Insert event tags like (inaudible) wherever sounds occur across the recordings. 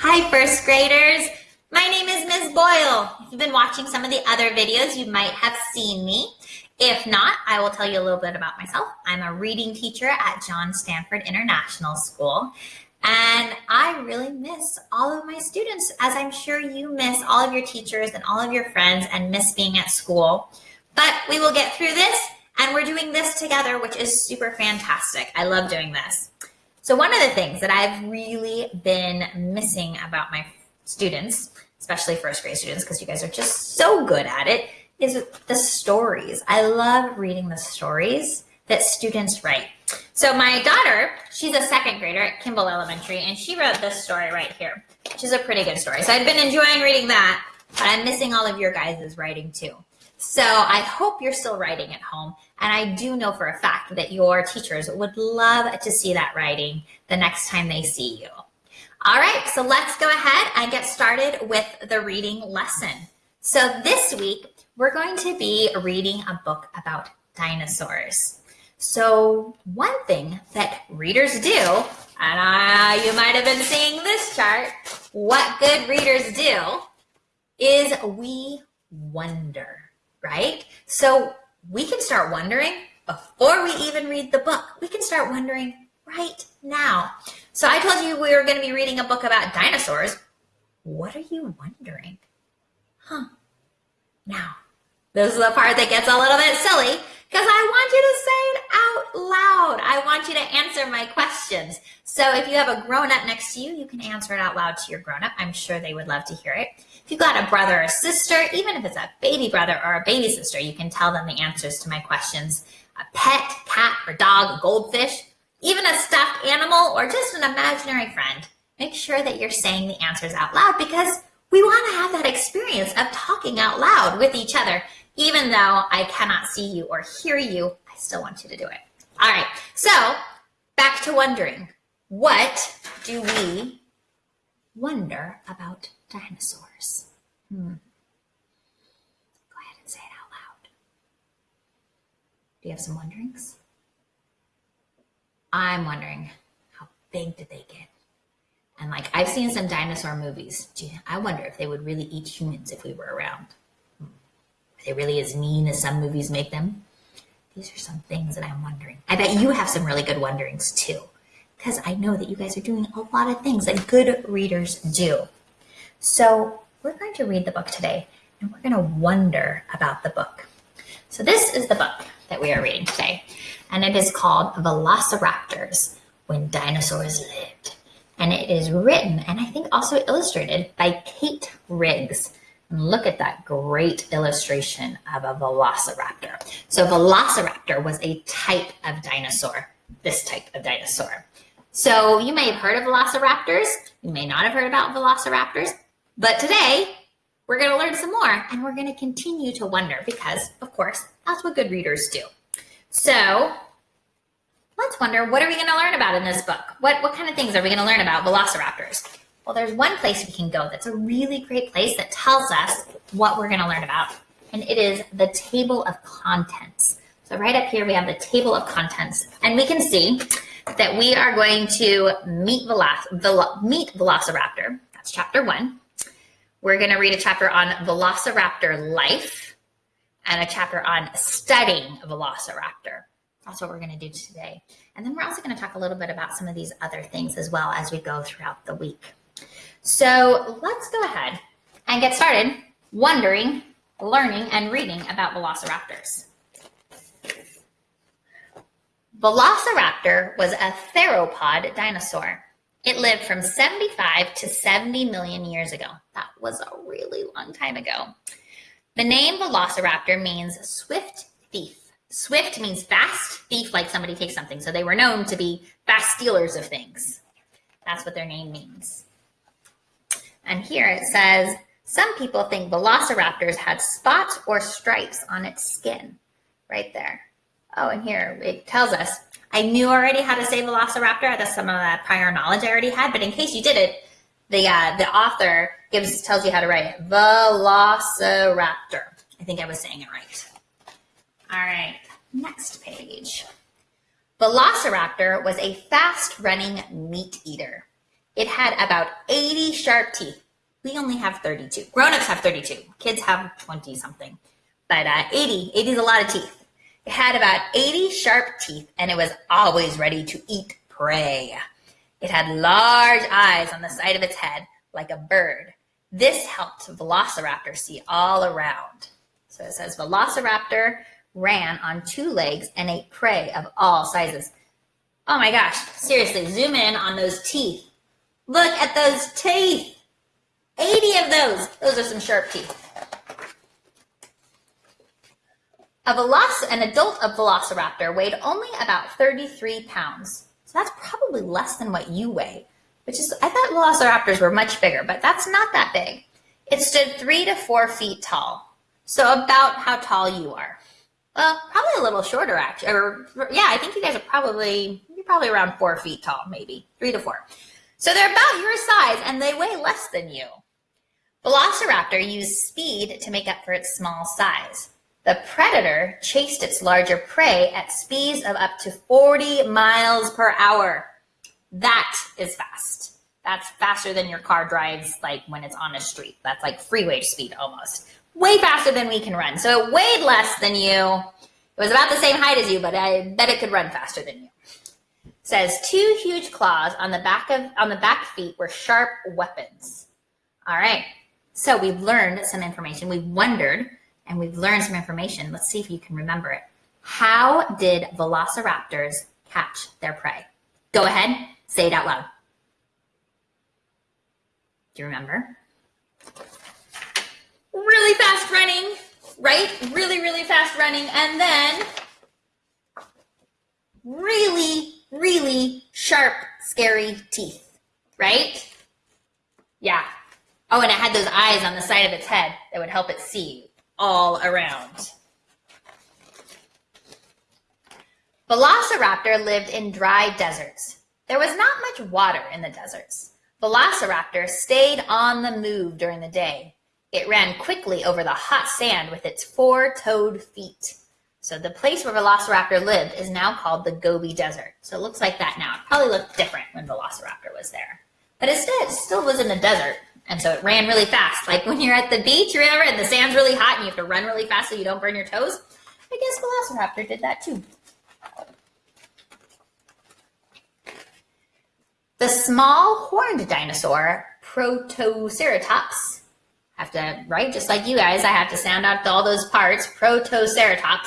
Hi, first graders. My name is Ms. Boyle. If you've been watching some of the other videos, you might have seen me. If not, I will tell you a little bit about myself. I'm a reading teacher at John Stanford International School. And I really miss all of my students, as I'm sure you miss all of your teachers and all of your friends and miss being at school. But we will get through this, and we're doing this together, which is super fantastic. I love doing this. So one of the things that I've really been missing about my students, especially first grade students, because you guys are just so good at it, is the stories. I love reading the stories that students write. So my daughter, she's a second grader at Kimball Elementary, and she wrote this story right here, which is a pretty good story. So I've been enjoying reading that, but I'm missing all of your guys' writing too. So I hope you're still writing at home. And I do know for a fact that your teachers would love to see that writing the next time they see you. All right, so let's go ahead and get started with the reading lesson. So this week, we're going to be reading a book about dinosaurs. So one thing that readers do, and uh, you might have been seeing this chart, what good readers do is we wonder, right? So we can start wondering before we even read the book. We can start wondering right now. So I told you we were going to be reading a book about dinosaurs. What are you wondering? Huh. Now, this is the part that gets a little bit silly because I want you to say it out loud. I want you to answer my questions. So if you have a grown up next to you, you can answer it out loud to your grown up. I'm sure they would love to hear it. If you've got a brother or sister, even if it's a baby brother or a baby sister, you can tell them the answers to my questions. A pet, cat, or dog, a goldfish, even a stuffed animal, or just an imaginary friend. Make sure that you're saying the answers out loud because we want to have that experience of talking out loud with each other. Even though I cannot see you or hear you, I still want you to do it. All right, so back to wondering. What do we wonder about dinosaurs? Hmm. Go ahead and say it out loud. Do you have some wonderings? I'm wondering, how big did they get? And like, I've seen some dinosaur movies. Gee, I wonder if they would really eat humans if we were around. Really as mean as some movies make them? These are some things that I'm wondering. I bet you have some really good wonderings too, because I know that you guys are doing a lot of things that good readers do. So we're going to read the book today and we're going to wonder about the book. So this is the book that we are reading today, and it is called Velociraptors When Dinosaurs Lived and it is written and I think also illustrated by Kate Riggs. Look at that great illustration of a velociraptor. So velociraptor was a type of dinosaur, this type of dinosaur. So you may have heard of velociraptors. You may not have heard about velociraptors, but today we're going to learn some more and we're going to continue to wonder because of course that's what good readers do. So let's wonder what are we going to learn about in this book? What, what kind of things are we going to learn about velociraptors? Well, there's one place we can go that's a really great place that tells us what we're going to learn about, and it is the table of contents. So right up here, we have the table of contents, and we can see that we are going to meet, Veloc meet Velociraptor. That's chapter one. We're going to read a chapter on Velociraptor life and a chapter on studying Velociraptor. That's what we're going to do today. And then we're also going to talk a little bit about some of these other things as well as we go throughout the week. So let's go ahead and get started wondering, learning, and reading about velociraptors. Velociraptor was a theropod dinosaur. It lived from 75 to 70 million years ago. That was a really long time ago. The name Velociraptor means swift thief. Swift means fast, thief like somebody takes something. So they were known to be fast stealers of things. That's what their name means. And here it says, some people think velociraptors had spots or stripes on its skin. Right there. Oh, and here it tells us, I knew already how to say velociraptor. That's some of that prior knowledge I already had. But in case you did it, the, uh, the author gives tells you how to write it. Velociraptor. I think I was saying it right. All right, next page. Velociraptor was a fast running meat eater. It had about 80 sharp teeth. We only have 32. Grown-ups have 32. Kids have 20 something. But uh, 80, 80 is a lot of teeth. It had about 80 sharp teeth and it was always ready to eat prey. It had large eyes on the side of its head like a bird. This helped Velociraptor see all around. So it says Velociraptor ran on two legs and ate prey of all sizes. Oh my gosh, seriously, zoom in on those teeth. Look at those teeth. 80 of those. Those are some sharp teeth. A veloc- an adult of Velociraptor weighed only about 33 pounds. So that's probably less than what you weigh, which is, I thought Velociraptors were much bigger, but that's not that big. It stood three to four feet tall. So about how tall you are. Well, probably a little shorter actually. Or yeah, I think you guys are probably you're probably around four feet tall, maybe three to four. So they're about your size and they weigh less than you. Velociraptor used speed to make up for its small size. The predator chased its larger prey at speeds of up to 40 miles per hour. That is fast. That's faster than your car drives like when it's on a street. That's like freeway speed almost way faster than we can run. So it weighed less than you. It was about the same height as you, but I bet it could run faster than you. Says two huge claws on the back of on the back feet were sharp weapons. All right. So we've learned some information. We've wondered and we've learned some information. Let's see if you can remember it. How did velociraptors catch their prey? Go ahead, say it out loud. Do you remember? really fast running, right? Really, really fast running. And then really, really sharp, scary teeth, right? Yeah. Oh, and it had those eyes on the side of its head that would help it see all around. Velociraptor lived in dry deserts. There was not much water in the deserts. Velociraptor stayed on the move during the day. It ran quickly over the hot sand with its four-toed feet. So the place where Velociraptor lived is now called the Gobi Desert. So it looks like that now. It probably looked different when Velociraptor was there. But instead, it still was in the desert. And so it ran really fast. Like when you're at the beach, remember, and the sand's really hot and you have to run really fast so you don't burn your toes. I guess Velociraptor did that too. The small horned dinosaur, Protoceratops, I have to, right? Just like you guys, I have to sound out all those parts. Protoceratops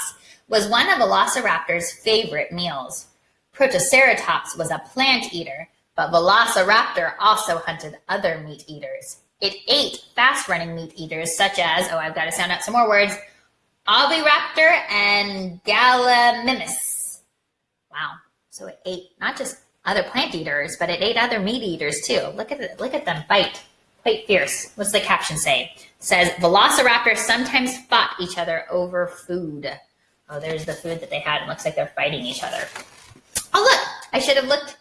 was one of Velociraptor's favorite meals. Protoceratops was a plant eater, but Velociraptor also hunted other meat eaters. It ate fast-running meat eaters such as, oh, I've got to sound out some more words, Oviraptor and Gallimimus. Wow. So it ate not just other plant eaters, but it ate other meat eaters too. Look at it, look at them bite. Quite fierce. What's the caption say? It says velociraptors sometimes fought each other over food. Oh, there's the food that they had. It looks like they're fighting each other. Oh, look! I should have looked.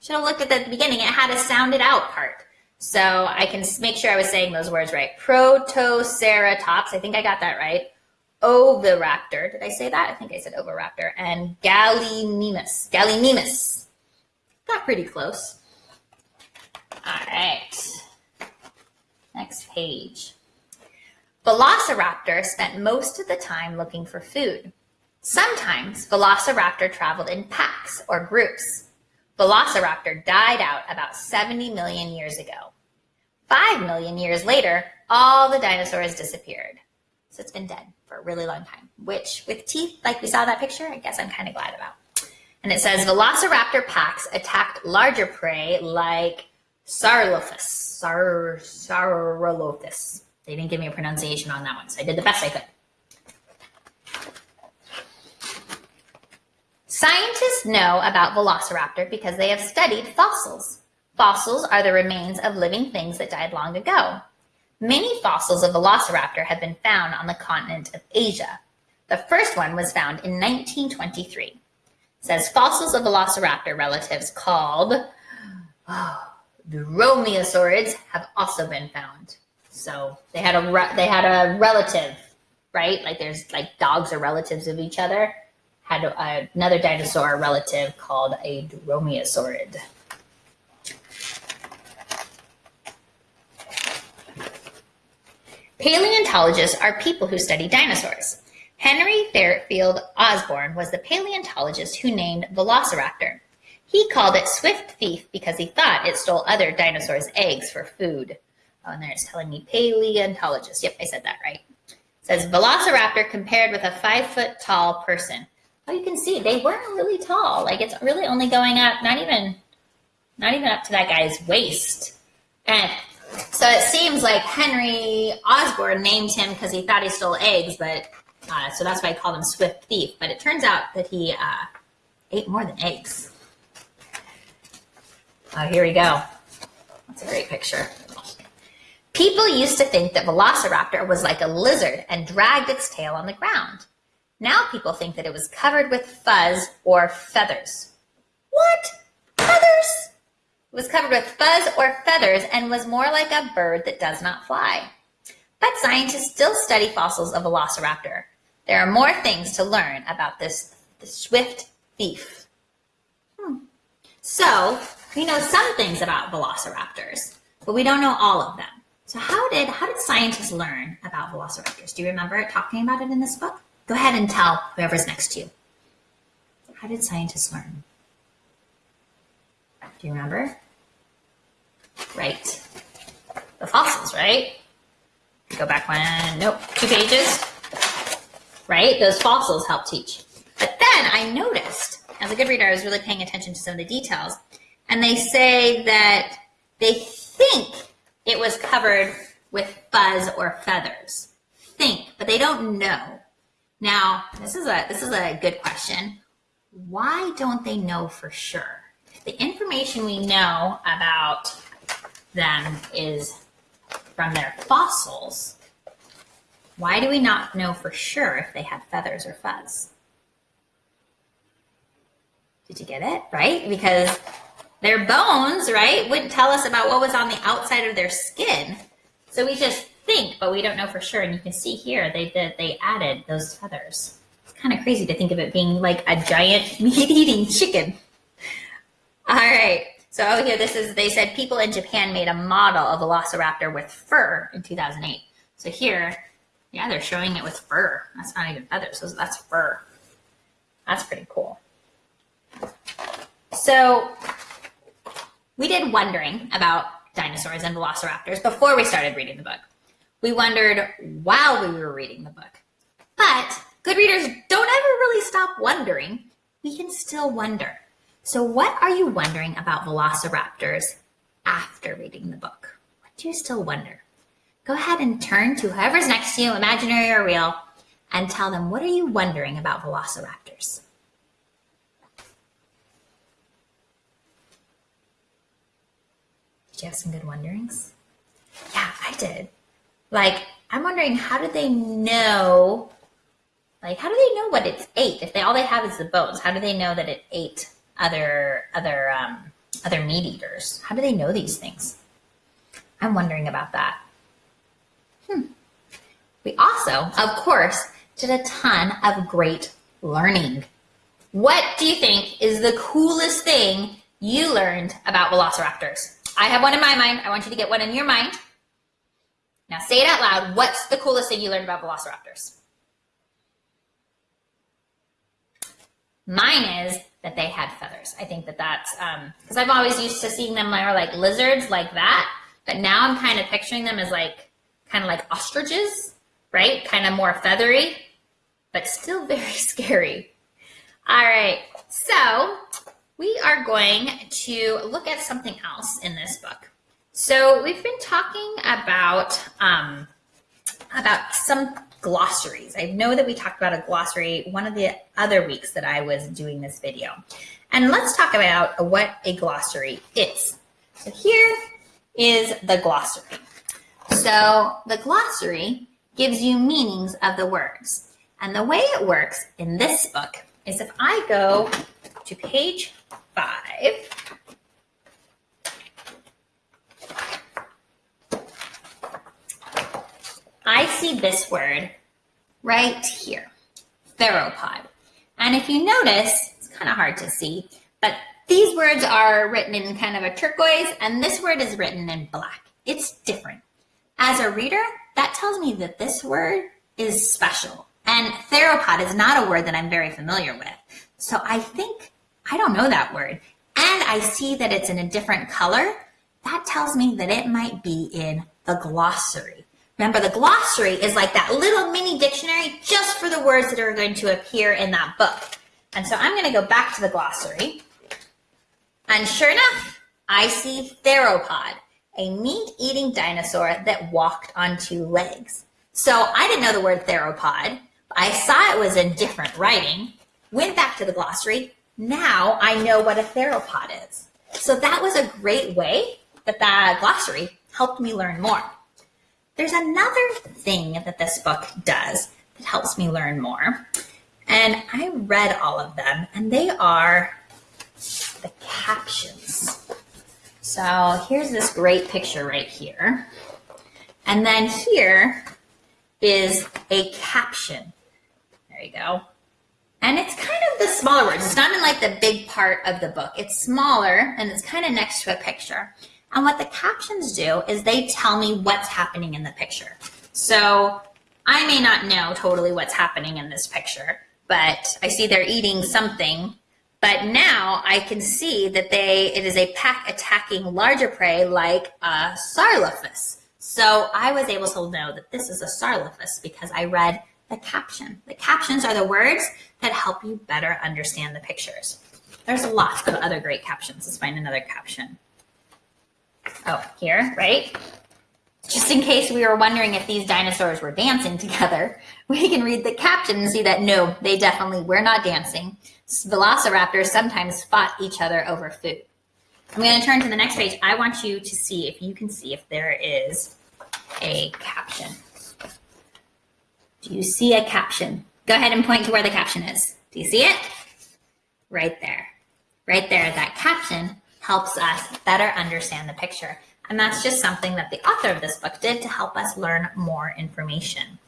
Should have looked at the beginning. It had a sounded out part, so I can make sure I was saying those words right. Protoceratops. I think I got that right. Oviraptor. Did I say that? I think I said oviraptor. And Gallimimus. Gallimimus. Got pretty close. All right. Next page. Velociraptor spent most of the time looking for food. Sometimes Velociraptor traveled in packs or groups. Velociraptor died out about 70 million years ago. Five million years later, all the dinosaurs disappeared. So it's been dead for a really long time, which with teeth, like we saw that picture, I guess I'm kind of glad about. And it says Velociraptor packs attacked larger prey like Saurolophus Sar Saurolophus. They didn't give me a pronunciation on that one, so I did the best I could. Scientists know about Velociraptor because they have studied fossils. Fossils are the remains of living things that died long ago. Many fossils of Velociraptor have been found on the continent of Asia. The first one was found in 1923. It says fossils of Velociraptor relatives called oh, (gasps) the dromaeosaurids have also been found. So they had a they had a relative, right? Like there's like dogs are relatives of each other had a, another dinosaur relative called a dromaeosaurid. Paleontologists are people who study dinosaurs. Henry Fairfield Osborn was the paleontologist who named Velociraptor. He called it Swift Thief because he thought it stole other dinosaurs' eggs for food. Oh, and there it's telling me paleontologist. Yep, I said that right. It says Velociraptor compared with a five foot tall person. Oh, you can see they weren't really tall. Like it's really only going up, not even, not even up to that guy's waist. And so it seems like Henry Osborn named him because he thought he stole eggs, but uh, so that's why I called him Swift Thief. But it turns out that he uh, ate more than eggs. Oh, here we go. That's a great picture. People used to think that Velociraptor was like a lizard and dragged its tail on the ground. Now people think that it was covered with fuzz or feathers. What? Feathers? It was covered with fuzz or feathers and was more like a bird that does not fly. But scientists still study fossils of Velociraptor. There are more things to learn about this, swift thief. Hmm. So, we know some things about velociraptors, but we don't know all of them. So how did how did scientists learn about velociraptors? Do you remember talking about it in this book? Go ahead and tell whoever's next to you. How did scientists learn? Do you remember? Right. The fossils, right? Go back one, nope, two pages. Right? Those fossils help teach. But then I noticed, as a good reader, I was really paying attention to some of the details and they say that they think it was covered with fuzz or feathers. Think, but they don't know. Now, this is a this is a good question. Why don't they know for sure? The information we know about them is from their fossils. Why do we not know for sure if they had feathers or fuzz? Did you get it? Right? Because their bones, right, wouldn't tell us about what was on the outside of their skin. So we just think, but we don't know for sure. And you can see here, they did, they added those feathers. It's kind of crazy to think of it being like a giant (laughs) meat-eating chicken. All right. So here, this is, they said people in Japan made a model of Velociraptor with fur in 2008. So here, yeah, they're showing it with fur. That's not even feathers, that's fur. That's pretty cool. So we did wondering about dinosaurs and velociraptors before we started reading the book. We wondered while we were reading the book. But good readers don't ever really stop wondering. We can still wonder. So what are you wondering about velociraptors after reading the book? What do you still wonder? Go ahead and turn to whoever's next to you, imaginary or real, and tell them, what are you wondering about velociraptors? Did you have some good wonderings? Yeah, I did. Like, I'm wondering how do they know? Like, how do they know what it's ate if they all they have is the bones? How do they know that it ate other other um, other meat eaters? How do they know these things? I'm wondering about that. Hmm. We also, of course, did a ton of great learning. What do you think is the coolest thing you learned about velociraptors? I have one in my mind. I want you to get one in your mind. Now say it out loud. What's the coolest thing you learned about velociraptors? Mine is that they had feathers. I think that that's because um, I've always used to seeing them more like lizards like that, but now I'm kind of picturing them as like kind of like ostriches, right? Kind of more feathery, but still (laughs) very scary. All right, so we are going to look at something else in this book. So we've been talking about um, about some glossaries. I know that we talked about a glossary one of the other weeks that I was doing this video. And let's talk about what a glossary is. So here is the glossary. So the glossary gives you meanings of the words. And the way it works in this book is if I go to page five. I see this word right here, theropod. And if you notice, it's kind of hard to see, but these words are written in kind of a turquoise, and this word is written in black. It's different. As a reader, that tells me that this word is special. And theropod is not a word that I'm very familiar with. So I think, I don't know that word. And I see that it's in a different color. That tells me that it might be in the glossary. Remember, the glossary is like that little mini dictionary just for the words that are going to appear in that book. And so I'm going to go back to the glossary. And sure enough, I see theropod, a meat-eating dinosaur that walked on two legs. So I didn't know the word theropod. But I saw it was in different writing, went back to the glossary. Now I know what a theropod is. So that was a great way that that glossary helped me learn more. There's another thing that this book does that helps me learn more. And I read all of them, and they are the captions. So here's this great picture right here. And then here is a caption. There you go. And it's kind of the smaller words. It's not in like the big part of the book. It's smaller and it's kind of next to a picture. And what the captions do is they tell me what's happening in the picture. So I may not know totally what's happening in this picture, but I see they're eating something. But now I can see that they it is a pack attacking larger prey like a Saurolophus. So I was able to know that this is a Saurolophus because I read the caption. The captions are the words that help you better understand the pictures. There's lots of other great captions. Let's find another caption. Oh, here, right? Just in case we were wondering if these dinosaurs were dancing together, (laughs) we can read the caption and see that no, they definitely were not dancing. Velociraptors sometimes fought each other over food. I'm going to turn to the next page. I want you to see if you can see if there is a caption. Do you see a caption? Go ahead and point to where the caption is. Do you see it? Right there. Right there, that caption helps us better understand the picture. And that's just something that the author of this book did to help us learn more information.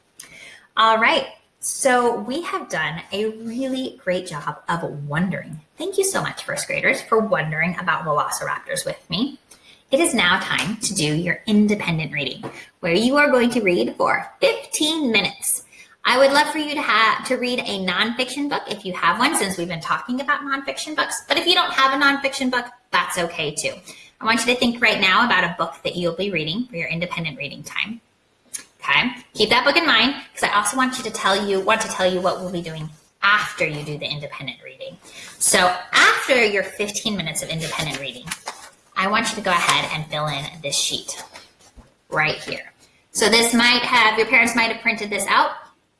All right, so we have done a really great job of wondering. Thank you so much, first graders, for wondering about velociraptors with me. It is now time to do your independent reading, where you are going to read for 15 minutes. I would love for you to have to read a nonfiction book if you have one, since we've been talking about nonfiction books. But if you don't have a nonfiction book, that's okay too. I want you to think right now about a book that you'll be reading for your independent reading time. Okay, keep that book in mind because I also want you to tell you want to tell you what we'll be doing after you do the independent reading. So after your 15 minutes of independent reading, I want you to go ahead and fill in this sheet right here. So this might have, your parents might have printed this out.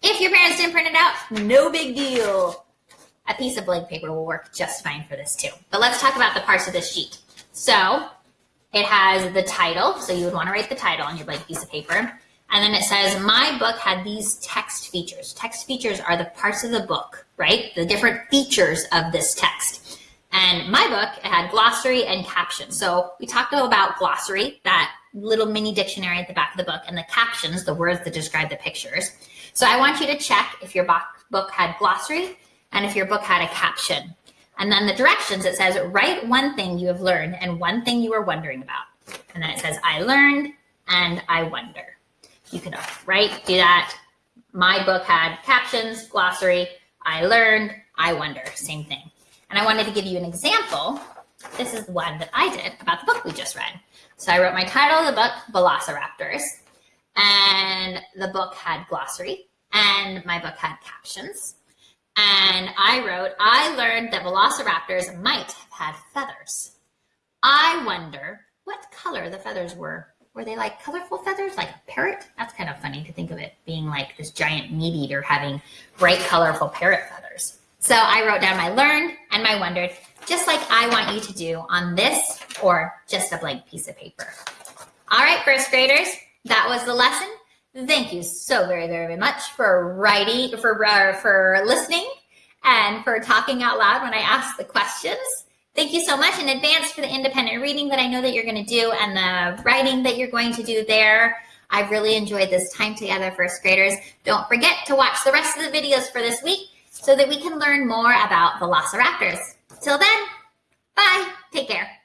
If your parents didn't print it out, no big deal. A piece of blank paper will work just fine for this too. But let's talk about the parts of this sheet. So it has the title. So you would want to write the title on your blank piece of paper. And then it says, my book had these text features. Text features are the parts of the book, right? The different features of this text. And my book had glossary and captions. So we talked about glossary, that little mini dictionary at the back of the book, and the captions, the words that describe the pictures. So I want you to check if your book had glossary and if your book had a caption. And then the directions, it says, write one thing you have learned and one thing you were wondering about. And then it says, I learned and I wonder. You can write, do that. My book had captions, glossary, I learned, I wonder, same thing. And I wanted to give you an example. This is the one that I did about the book we just read. So I wrote my title of the book, Velociraptors, and the book had glossary, and my book had captions. And I wrote, I learned that velociraptors might have had feathers. I wonder what color the feathers were. Were they like colorful feathers, like a parrot? That's kind of funny to think of it being like this giant meat eater having bright, colorful parrot feathers. So I wrote down my learned and my wondered, just like I want you to do on this or just a blank piece of paper. All right, first graders, that was the lesson. Thank you so very, very much for writing, for, uh, for listening, and for talking out loud when I ask the questions. Thank you so much in advance for the independent reading that I know that you're going to do and the writing that you're going to do there. I've really enjoyed this time together, first graders. Don't forget to watch the rest of the videos for this week so that we can learn more about the velociraptors. Till then, bye. Take care.